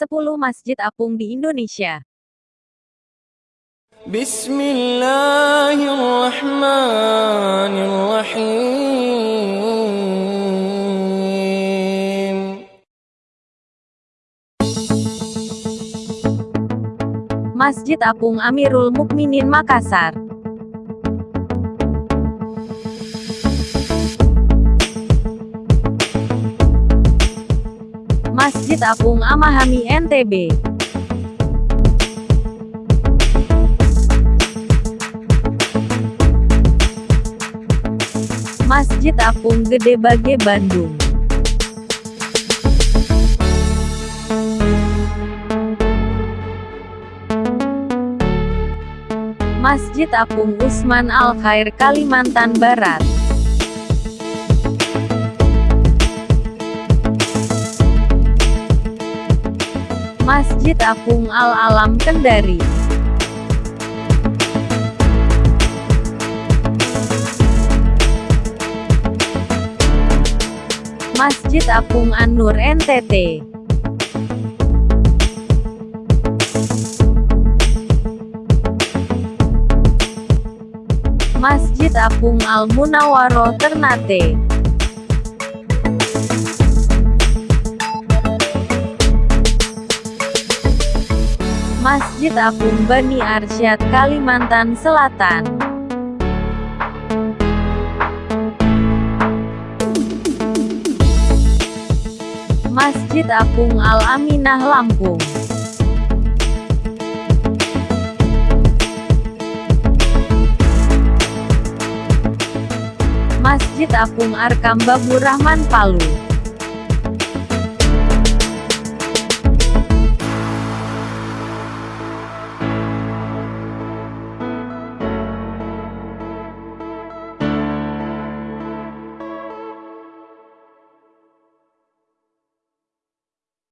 10 Masjid Apung di Indonesia. Bismillahirrahmanirrahim. Masjid Apung Amirul Mukminin Makassar. Masjid Apung Amahami NTB. Masjid Apung Gede Bage Bandung. Masjid Apung Usman Al Khair Kalimantan Barat. Masjid Apung Al Alam Kendari. Masjid Apung An-Nur NTT. Masjid Apung Al Munawaro Ternate. Masjid Apung Bani Arsyad Kalimantan Selatan. Masjid Apung Al Aminah Lampung. Masjid Apung Arkam Babur Rahman Palu.